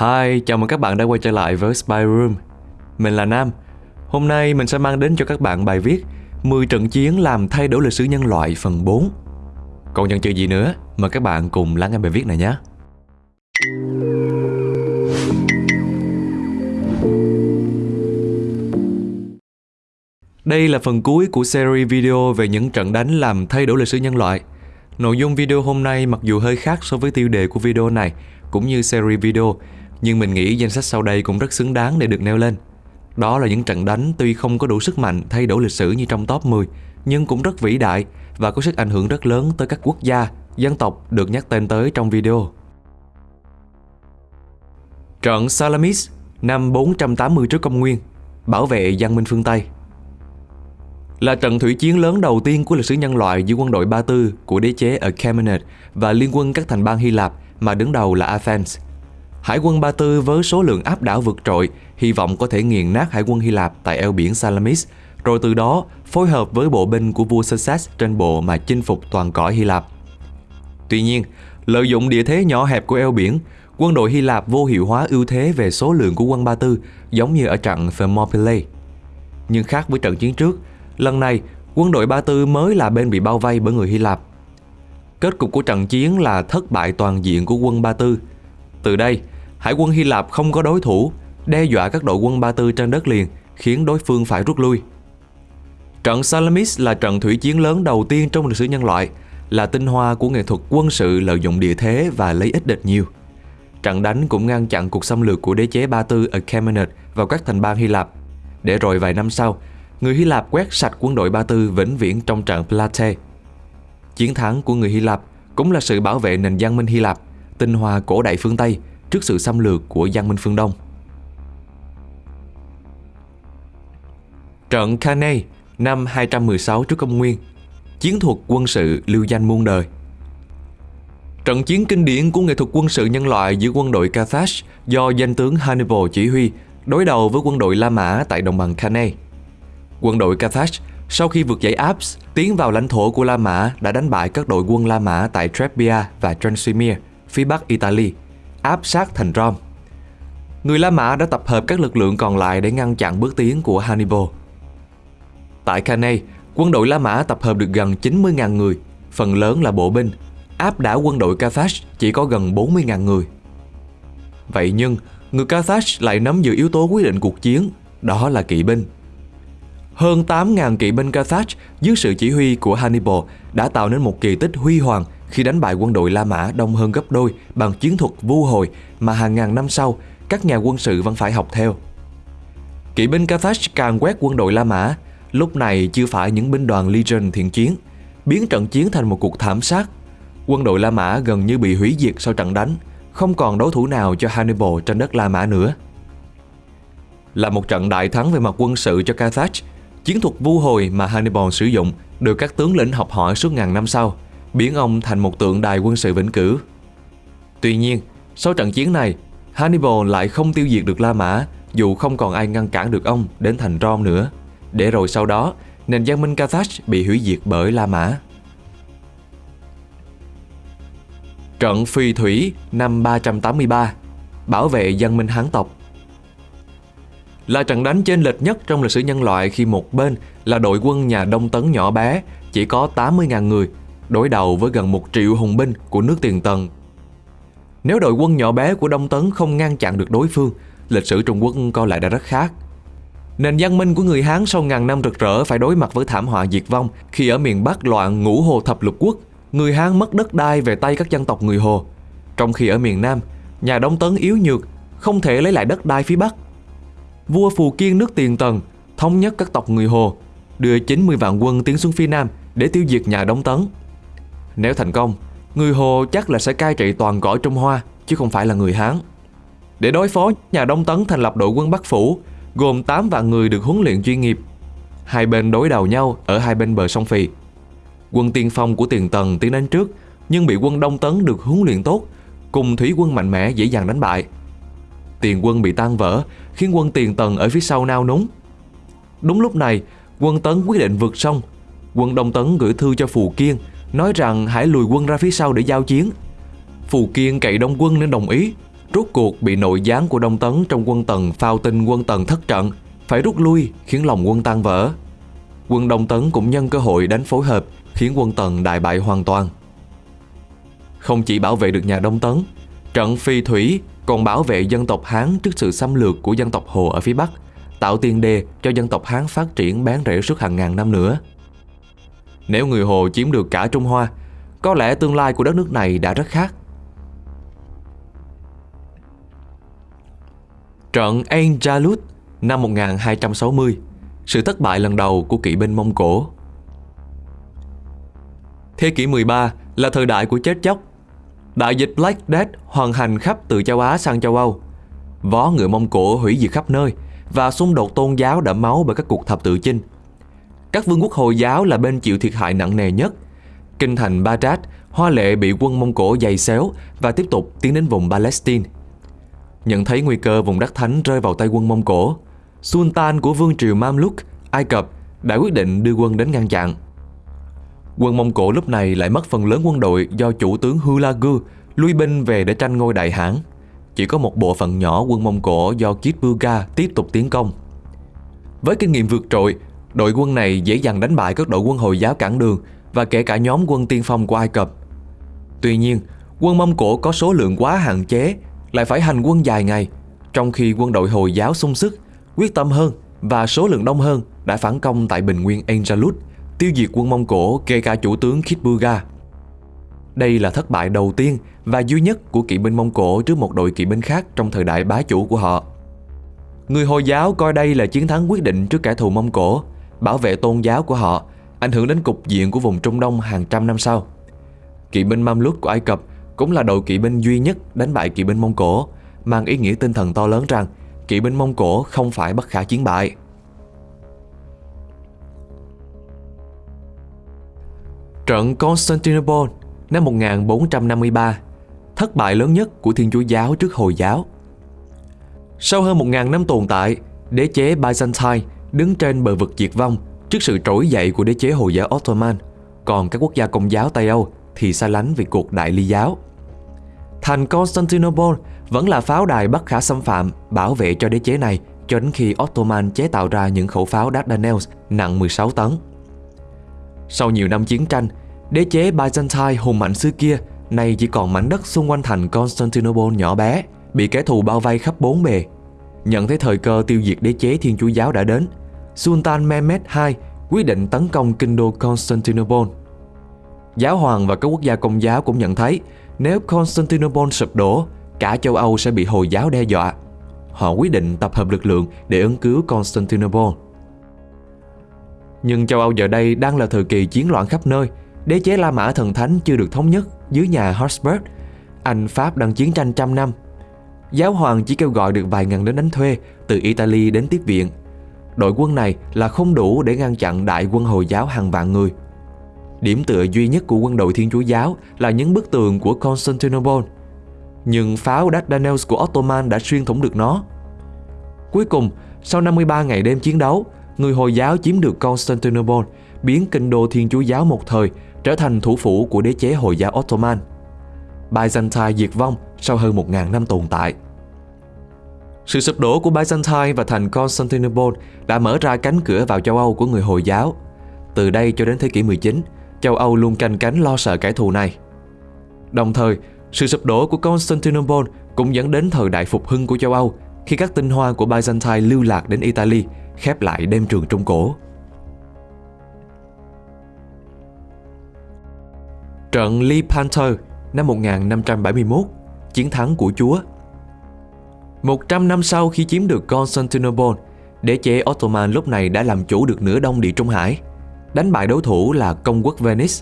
Hi, chào mừng các bạn đã quay trở lại với Spy Room. Mình là Nam. Hôm nay mình sẽ mang đến cho các bạn bài viết 10 trận chiến làm thay đổi lịch sử nhân loại phần 4. Còn chần chừ gì nữa, mời các bạn cùng lắng nghe bài viết này nhé. Đây là phần cuối của series video về những trận đánh làm thay đổi lịch sử nhân loại. Nội dung video hôm nay mặc dù hơi khác so với tiêu đề của video này, cũng như series video, nhưng mình nghĩ danh sách sau đây cũng rất xứng đáng để được nêu lên. Đó là những trận đánh tuy không có đủ sức mạnh thay đổi lịch sử như trong top 10, nhưng cũng rất vĩ đại và có sức ảnh hưởng rất lớn tới các quốc gia, dân tộc được nhắc tên tới trong video. Trận Salamis năm 480 trước công nguyên, bảo vệ văn minh phương Tây. Là trận thủy chiến lớn đầu tiên của lịch sử nhân loại giữa quân đội Ba Tư của đế chế ở Achaemenid và liên quân các thành bang Hy Lạp mà đứng đầu là Athens. Hải quân Ba Tư với số lượng áp đảo vượt trội, hy vọng có thể nghiền nát hải quân Hy Lạp tại eo biển Salamis, rồi từ đó phối hợp với bộ binh của vua Xerxes trên bộ mà chinh phục toàn cõi Hy Lạp. Tuy nhiên, lợi dụng địa thế nhỏ hẹp của eo biển, quân đội Hy Lạp vô hiệu hóa ưu thế về số lượng của quân Ba Tư giống như ở trận Thermopylae. Nhưng khác với trận chiến trước, lần này quân đội Ba Tư mới là bên bị bao vây bởi người Hy Lạp. Kết cục của trận chiến là thất bại toàn diện của quân Ba Tư. Từ đây, hải quân Hy Lạp không có đối thủ, đe dọa các đội quân Ba Tư trên đất liền, khiến đối phương phải rút lui. Trận Salamis là trận thủy chiến lớn đầu tiên trong lịch sử nhân loại, là tinh hoa của nghệ thuật quân sự lợi dụng địa thế và lấy ít địch nhiều. Trận đánh cũng ngăn chặn cuộc xâm lược của đế chế Ba Tư ở Achaemenid vào các thành bang Hy Lạp, để rồi vài năm sau, người Hy Lạp quét sạch quân đội Ba Tư vĩnh viễn trong trận Platae. Chiến thắng của người Hy Lạp cũng là sự bảo vệ nền văn minh Hy Lạp, tinh hoa cổ đại phương Tây trước sự xâm lược của văn minh phương Đông. Trận Cannae năm 216 trước công nguyên Chiến thuật quân sự lưu danh muôn đời Trận chiến kinh điển của nghệ thuật quân sự nhân loại giữa quân đội Carthage do danh tướng Hannibal chỉ huy đối đầu với quân đội La Mã tại đồng bằng Cannae. Quân đội Carthage sau khi vượt dãy Alps tiến vào lãnh thổ của La Mã đã đánh bại các đội quân La Mã tại Trebia và Transimir, phía bắc Italy, áp sát thành Rome. Người La Mã đã tập hợp các lực lượng còn lại để ngăn chặn bước tiến của Hannibal. Tại Cannae, quân đội La Mã tập hợp được gần 90.000 người, phần lớn là bộ binh, áp đảo quân đội Carthage chỉ có gần 40.000 người. Vậy nhưng, người Carthage lại nắm giữ yếu tố quyết định cuộc chiến, đó là kỵ binh. Hơn 8.000 kỵ binh Carthage dưới sự chỉ huy của Hannibal đã tạo nên một kỳ tích huy hoàng khi đánh bại quân đội La Mã đông hơn gấp đôi bằng chiến thuật vu hồi mà hàng ngàn năm sau các nhà quân sự vẫn phải học theo. Kỵ binh Carthage càng quét quân đội La Mã, lúc này chưa phải những binh đoàn Legion thiện chiến, biến trận chiến thành một cuộc thảm sát. Quân đội La Mã gần như bị hủy diệt sau trận đánh, không còn đối thủ nào cho Hannibal trên đất La Mã nữa. Là một trận đại thắng về mặt quân sự cho Carthage, chiến thuật vu hồi mà Hannibal sử dụng được các tướng lĩnh học hỏi suốt ngàn năm sau, biến ông thành một tượng đài quân sự vĩnh cửu. Tuy nhiên, sau trận chiến này, Hannibal lại không tiêu diệt được La Mã dù không còn ai ngăn cản được ông đến thành Rome nữa. Để rồi sau đó, nền văn minh Carthage bị hủy diệt bởi La Mã. Trận Phi Thủy năm 383 Bảo vệ dân minh Hán tộc Là trận đánh trên lệch nhất trong lịch sử nhân loại khi một bên là đội quân nhà Đông Tấn nhỏ bé, chỉ có 80.000 người, đối đầu với gần một triệu hùng binh của nước tiền tần. Nếu đội quân nhỏ bé của Đông Tấn không ngăn chặn được đối phương, lịch sử Trung Quốc coi lại đã rất khác. Nền văn minh của người Hán sau ngàn năm rực rỡ phải đối mặt với thảm họa diệt vong khi ở miền Bắc loạn ngũ hồ thập lục quốc, người Hán mất đất đai về tay các dân tộc người Hồ. Trong khi ở miền Nam, nhà Đông Tấn yếu nhược, không thể lấy lại đất đai phía Bắc. Vua Phù Kiên nước Tiền Tần thống nhất các tộc người Hồ, đưa 90 vạn quân tiến xuống phía Nam để tiêu diệt nhà Đông Tấn. Nếu thành công, người Hồ chắc là sẽ cai trị toàn cõi Trung Hoa, chứ không phải là người Hán. Để đối phó, nhà Đông Tấn thành lập đội quân Bắc Phủ, gồm 8 vạn người được huấn luyện chuyên nghiệp. Hai bên đối đầu nhau ở hai bên bờ sông Phì. Quân tiên phong của Tiền Tần tiến đến trước, nhưng bị quân Đông Tấn được huấn luyện tốt, cùng thủy quân mạnh mẽ dễ dàng đánh bại. Tiền quân bị tan vỡ, khiến quân Tiền Tần ở phía sau nao núng. Đúng lúc này, quân Tấn quyết định vượt sông. Quân Đông Tấn gửi thư cho Phù Kiên, nói rằng hãy lùi quân ra phía sau để giao chiến. Phù Kiên cậy đông quân nên đồng ý, rốt cuộc bị nội gián của Đông Tấn trong quân Tần phao tin quân Tần thất trận, phải rút lui khiến lòng quân tan vỡ. Quân Đông Tấn cũng nhân cơ hội đánh phối hợp khiến quân Tần đại bại hoàn toàn. Không chỉ bảo vệ được nhà Đông Tấn, trận phi thủy còn bảo vệ dân tộc Hán trước sự xâm lược của dân tộc Hồ ở phía Bắc, tạo tiền đề cho dân tộc Hán phát triển bán rễ suốt hàng ngàn năm nữa. Nếu người Hồ chiếm được cả Trung Hoa, có lẽ tương lai của đất nước này đã rất khác. Trận Ain năm 1260, sự thất bại lần đầu của kỵ binh Mông Cổ. Thế kỷ 13 là thời đại của chết chóc. Đại dịch Black Death hoàn hành khắp từ châu Á sang châu Âu. Vó ngựa Mông Cổ hủy diệt khắp nơi và xung đột tôn giáo đẫm máu bởi các cuộc thập tự chinh. Các vương quốc Hồi giáo là bên chịu thiệt hại nặng nề nhất. Kinh thành Baghdad, Hoa Lệ bị quân Mông Cổ dày xéo và tiếp tục tiến đến vùng Palestine. Nhận thấy nguy cơ vùng đất thánh rơi vào tay quân Mông Cổ, Sultan của vương triều Mamluk, Ai Cập đã quyết định đưa quân đến ngăn chặn. Quân Mông Cổ lúc này lại mất phần lớn quân đội do chủ tướng Hulagu lui binh về để tranh ngôi đại hãn. Chỉ có một bộ phận nhỏ quân Mông Cổ do Kitbuga tiếp tục tiến công. Với kinh nghiệm vượt trội, đội quân này dễ dàng đánh bại các đội quân Hồi giáo cản đường và kể cả nhóm quân tiên phong của Ai Cập. Tuy nhiên, quân Mông Cổ có số lượng quá hạn chế, lại phải hành quân dài ngày, trong khi quân đội Hồi giáo sung sức, quyết tâm hơn và số lượng đông hơn đã phản công tại bình nguyên Angelus, tiêu diệt quân Mông Cổ kể cả chủ tướng Kitbuga. Đây là thất bại đầu tiên và duy nhất của kỵ binh Mông Cổ trước một đội kỵ binh khác trong thời đại bá chủ của họ. Người Hồi giáo coi đây là chiến thắng quyết định trước kẻ thù Mông Cổ, bảo vệ tôn giáo của họ, ảnh hưởng đến cục diện của vùng Trung Đông hàng trăm năm sau. Kỵ binh Mamluk của Ai Cập cũng là đội kỵ binh duy nhất đánh bại kỵ binh Mông Cổ, mang ý nghĩa tinh thần to lớn rằng kỵ binh Mông Cổ không phải bất khả chiến bại. Trận Constantinople năm 1453, thất bại lớn nhất của Thiên Chúa giáo trước Hồi giáo. Sau hơn 1.000 năm tồn tại, đế chế Byzantine đứng trên bờ vực diệt vong trước sự trỗi dậy của đế chế Hồi giáo Ottoman, còn các quốc gia công giáo Tây Âu thì xa lánh vì cuộc đại ly giáo. Thành Constantinople vẫn là pháo đài bất khả xâm phạm bảo vệ cho đế chế này cho đến khi Ottoman chế tạo ra những khẩu pháo Dardanelles nặng 16 tấn. Sau nhiều năm chiến tranh, đế chế Byzantine hùng mạnh xưa kia nay chỉ còn mảnh đất xung quanh thành Constantinople nhỏ bé, bị kẻ thù bao vây khắp bốn bề. Nhận thấy thời cơ tiêu diệt đế chế Thiên Chúa giáo đã đến, Sultan Mehmed II quyết định tấn công kinh đô Constantinople. Giáo hoàng và các quốc gia công giáo cũng nhận thấy nếu Constantinople sụp đổ, cả châu Âu sẽ bị Hồi giáo đe dọa. Họ quyết định tập hợp lực lượng để ứng cứu Constantinople. Nhưng châu Âu giờ đây đang là thời kỳ chiến loạn khắp nơi, đế chế La Mã thần thánh chưa được thống nhất dưới nhà Habsburg. Anh Pháp đang chiến tranh trăm năm. Giáo hoàng chỉ kêu gọi được vài ngàn lính đánh thuê từ Italy đến tiếp viện. Đội quân này là không đủ để ngăn chặn đại quân Hồi giáo hàng vạn người. Điểm tựa duy nhất của quân đội Thiên Chúa Giáo là những bức tường của Constantinople. Nhưng pháo Dardanelles của Ottoman đã xuyên thủng được nó. Cuối cùng, sau 53 ngày đêm chiến đấu, người Hồi giáo chiếm được Constantinople, biến kinh đô Thiên Chúa Giáo một thời trở thành thủ phủ của đế chế Hồi giáo Ottoman. Byzantine diệt vong sau hơn 1.000 năm tồn tại. Sự sụp đổ của Byzantine và thành Constantinople đã mở ra cánh cửa vào châu Âu của người Hồi giáo. Từ đây cho đến thế kỷ 19, châu Âu luôn canh cánh lo sợ kẻ thù này. Đồng thời, sự sụp đổ của Constantinople cũng dẫn đến thời đại phục hưng của châu Âu khi các tinh hoa của Byzantine lưu lạc đến Italy, khép lại đêm trường Trung Cổ. Trận Lepanto năm 1571, chiến thắng của Chúa. 100 năm sau khi chiếm được Constantinople, đế chế Ottoman lúc này đã làm chủ được nửa đông địa Trung Hải, đánh bại đối thủ là công quốc Venice.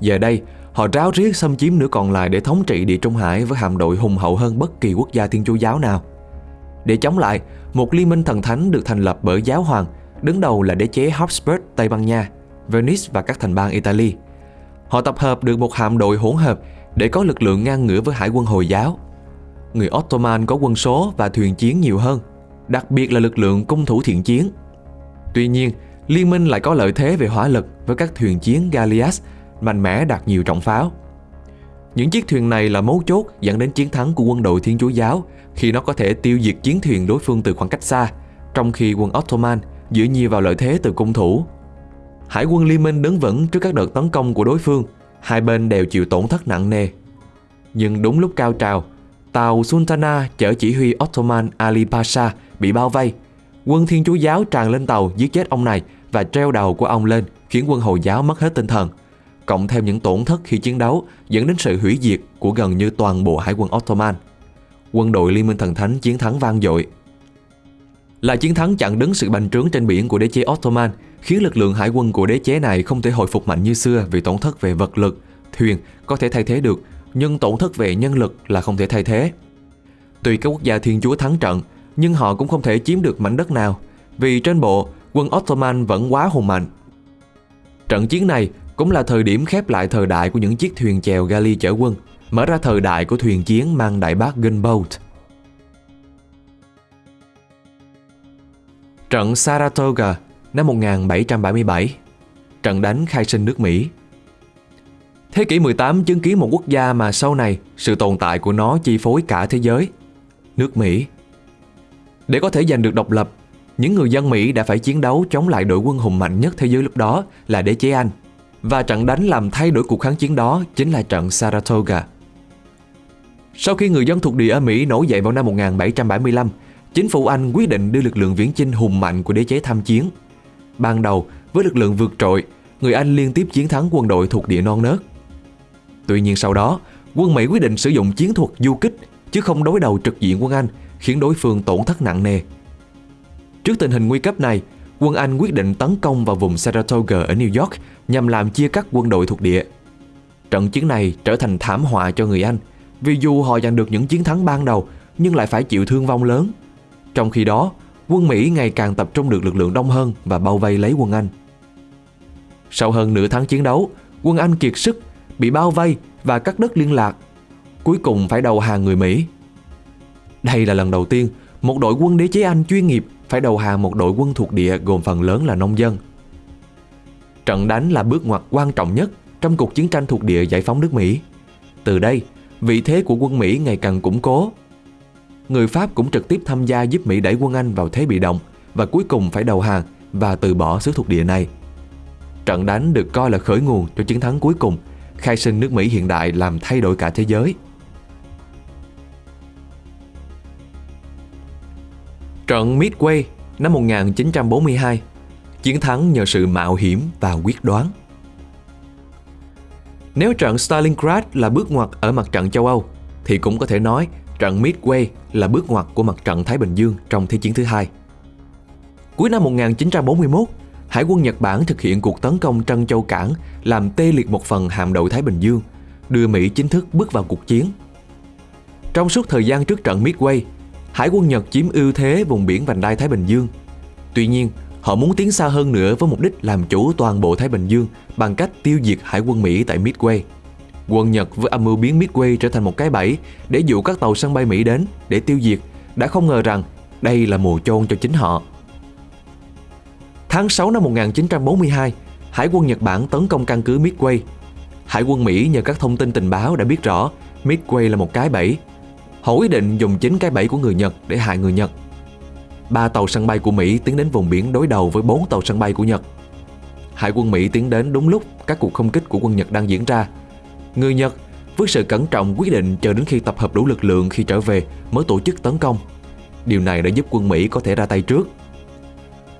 Giờ đây, họ ráo riết xâm chiếm nửa còn lại để thống trị địa Trung Hải với hạm đội hùng hậu hơn bất kỳ quốc gia Thiên Chúa giáo nào. Để chống lại, một liên minh thần thánh được thành lập bởi giáo hoàng, đứng đầu là đế chế Habsburg Tây Ban Nha, Venice và các thành bang Italy. Họ tập hợp được một hạm đội hỗn hợp để có lực lượng ngang ngửa với hải quân Hồi giáo. Người Ottoman có quân số và thuyền chiến nhiều hơn, đặc biệt là lực lượng cung thủ thiện chiến. Tuy nhiên, liên minh lại có lợi thế về hỏa lực với các thuyền chiến Gallias mạnh mẽ đạt nhiều trọng pháo. Những chiếc thuyền này là mấu chốt dẫn đến chiến thắng của quân đội Thiên Chúa Giáo khi nó có thể tiêu diệt chiến thuyền đối phương từ khoảng cách xa, trong khi quân Ottoman giữ nhiều vào lợi thế từ cung thủ. Hải quân Liên minh đứng vững trước các đợt tấn công của đối phương, hai bên đều chịu tổn thất nặng nề. Nhưng đúng lúc cao trào, tàu Sultana chở chỉ huy Ottoman Ali Pasha bị bao vây. Quân Thiên Chúa Giáo tràn lên tàu giết chết ông này và treo đầu của ông lên khiến quân Hồi giáo mất hết tinh thần. Cộng thêm những tổn thất khi chiến đấu dẫn đến sự hủy diệt của gần như toàn bộ hải quân Ottoman. Quân đội Liên minh Thần Thánh chiến thắng vang dội. Là chiến thắng chặn đứng sự bành trướng trên biển của đế chế Ottoman, khiến lực lượng hải quân của đế chế này không thể hồi phục mạnh như xưa vì tổn thất về vật lực, thuyền có thể thay thế được, nhưng tổn thất về nhân lực là không thể thay thế. Tuy các quốc gia thiên chúa thắng trận, nhưng họ cũng không thể chiếm được mảnh đất nào, vì trên bộ quân Ottoman vẫn quá hùng mạnh. Trận chiến này cũng là thời điểm khép lại thời đại của những chiếc thuyền chèo gali chở quân, mở ra thời đại của thuyền chiến mang đại bác gunboat. Trận Saratoga năm 1777 Trận đánh khai sinh nước Mỹ Thế kỷ 18 chứng kiến một quốc gia mà sau này sự tồn tại của nó chi phối cả thế giới. Nước Mỹ Để có thể giành được độc lập, những người dân Mỹ đã phải chiến đấu chống lại đội quân hùng mạnh nhất thế giới lúc đó là đế chế Anh. Và trận đánh làm thay đổi cuộc kháng chiến đó chính là trận Saratoga. Sau khi người dân thuộc địa ở Mỹ nổi dậy vào năm 1775, chính phủ Anh quyết định đưa lực lượng viễn chinh hùng mạnh của đế chế tham chiến. Ban đầu, với lực lượng vượt trội, người Anh liên tiếp chiến thắng quân đội thuộc địa non nớt. Tuy nhiên sau đó, quân Mỹ quyết định sử dụng chiến thuật du kích chứ không đối đầu trực diện quân Anh, khiến đối phương tổn thất nặng nề. Trước tình hình nguy cấp này, quân Anh quyết định tấn công vào vùng Saratoga ở New York nhằm làm chia cắt quân đội thuộc địa. Trận chiến này trở thành thảm họa cho người Anh, vì dù họ giành được những chiến thắng ban đầu nhưng lại phải chịu thương vong lớn. Trong khi đó, quân Mỹ ngày càng tập trung được lực lượng đông hơn và bao vây lấy quân Anh. Sau hơn nửa tháng chiến đấu, quân Anh kiệt sức, bị bao vây và cắt đứt liên lạc. Cuối cùng phải đầu hàng người Mỹ. Đây là lần đầu tiên một đội quân đế chế Anh chuyên nghiệp phải đầu hàng một đội quân thuộc địa gồm phần lớn là nông dân. Trận đánh là bước ngoặt quan trọng nhất trong cuộc chiến tranh thuộc địa giải phóng nước Mỹ. Từ đây, vị thế của quân Mỹ ngày càng củng cố. Người Pháp cũng trực tiếp tham gia giúp Mỹ đẩy quân Anh vào thế bị động và cuối cùng phải đầu hàng và từ bỏ xứ thuộc địa này. Trận đánh được coi là khởi nguồn cho chiến thắng cuối cùng, khai sinh nước Mỹ hiện đại làm thay đổi cả thế giới. Trận Midway năm 1942 Chiến thắng nhờ sự mạo hiểm và quyết đoán Nếu trận Stalingrad là bước ngoặt ở mặt trận châu Âu thì cũng có thể nói trận Midway là bước ngoặt của mặt trận Thái Bình Dương trong Thế chiến thứ hai. Cuối năm 1941, Hải quân Nhật Bản thực hiện cuộc tấn công Trân Châu Cảng làm tê liệt một phần hạm đội Thái Bình Dương, đưa Mỹ chính thức bước vào cuộc chiến. Trong suốt thời gian trước trận Midway, Hải quân Nhật chiếm ưu thế vùng biển vành đai Thái Bình Dương. Tuy nhiên, họ muốn tiến xa hơn nữa với mục đích làm chủ toàn bộ Thái Bình Dương bằng cách tiêu diệt hải quân Mỹ tại Midway. Quân Nhật với âm mưu biến Midway trở thành một cái bẫy để dụ các tàu sân bay Mỹ đến để tiêu diệt, đã không ngờ rằng đây là mùa chôn cho chính họ. Tháng 6 năm 1942, Hải quân Nhật Bản tấn công căn cứ Midway. Hải quân Mỹ nhờ các thông tin tình báo đã biết rõ Midway là một cái bẫy Họ quyết định dùng chính cái bẫy của người Nhật để hại người Nhật. Ba tàu sân bay của Mỹ tiến đến vùng biển đối đầu với bốn tàu sân bay của Nhật. Hải quân Mỹ tiến đến đúng lúc các cuộc không kích của quân Nhật đang diễn ra. Người Nhật với sự cẩn trọng quyết định chờ đến khi tập hợp đủ lực lượng khi trở về mới tổ chức tấn công. Điều này đã giúp quân Mỹ có thể ra tay trước.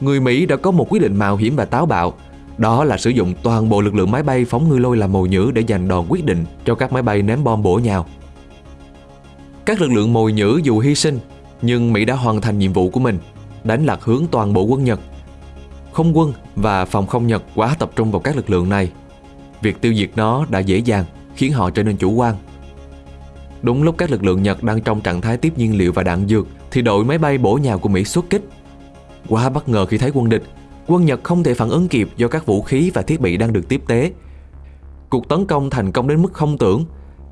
Người Mỹ đã có một quyết định mạo hiểm và táo bạo, đó là sử dụng toàn bộ lực lượng máy bay phóng ngư lôi làm mồi nhữ để giành đòn quyết định cho các máy bay ném bom bổ nhào. Các lực lượng mồi nhữ dù hy sinh, nhưng Mỹ đã hoàn thành nhiệm vụ của mình, đánh lạc hướng toàn bộ quân Nhật. Không quân và phòng không Nhật quá tập trung vào các lực lượng này. Việc tiêu diệt nó đã dễ dàng, khiến họ trở nên chủ quan. Đúng lúc các lực lượng Nhật đang trong trạng thái tiếp nhiên liệu và đạn dược, thì đội máy bay bổ nhào của Mỹ xuất kích. Quá bất ngờ khi thấy quân địch, quân Nhật không thể phản ứng kịp do các vũ khí và thiết bị đang được tiếp tế. Cuộc tấn công thành công đến mức không tưởng,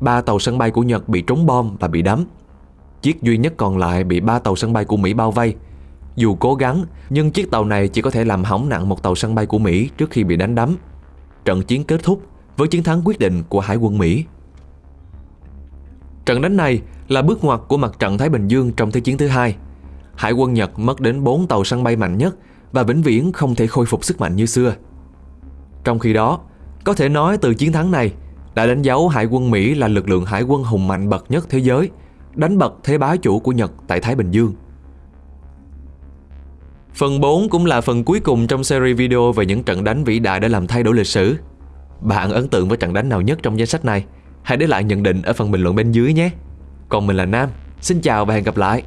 ba tàu sân bay của Nhật bị trúng bom và bị đắm. Chiếc duy nhất còn lại bị ba tàu sân bay của Mỹ bao vây. Dù cố gắng, nhưng chiếc tàu này chỉ có thể làm hỏng nặng một tàu sân bay của Mỹ trước khi bị đánh đắm. Trận chiến kết thúc với chiến thắng quyết định của Hải quân Mỹ. Trận đánh này là bước ngoặt của mặt trận Thái Bình Dương trong Thế chiến thứ hai. Hải quân Nhật mất đến 4 tàu săn bay mạnh nhất và vĩnh viễn không thể khôi phục sức mạnh như xưa. Trong khi đó, có thể nói từ chiến thắng này đã đánh dấu Hải quân Mỹ là lực lượng hải quân hùng mạnh bậc nhất thế giới, đánh bật thế bá chủ của Nhật tại Thái Bình Dương. Phần 4 cũng là phần cuối cùng trong series video về những trận đánh vĩ đại đã làm thay đổi lịch sử. Bạn ấn tượng với trận đánh nào nhất trong danh sách này? Hãy để lại nhận định ở phần bình luận bên dưới nhé. Còn mình là Nam, xin chào và hẹn gặp lại.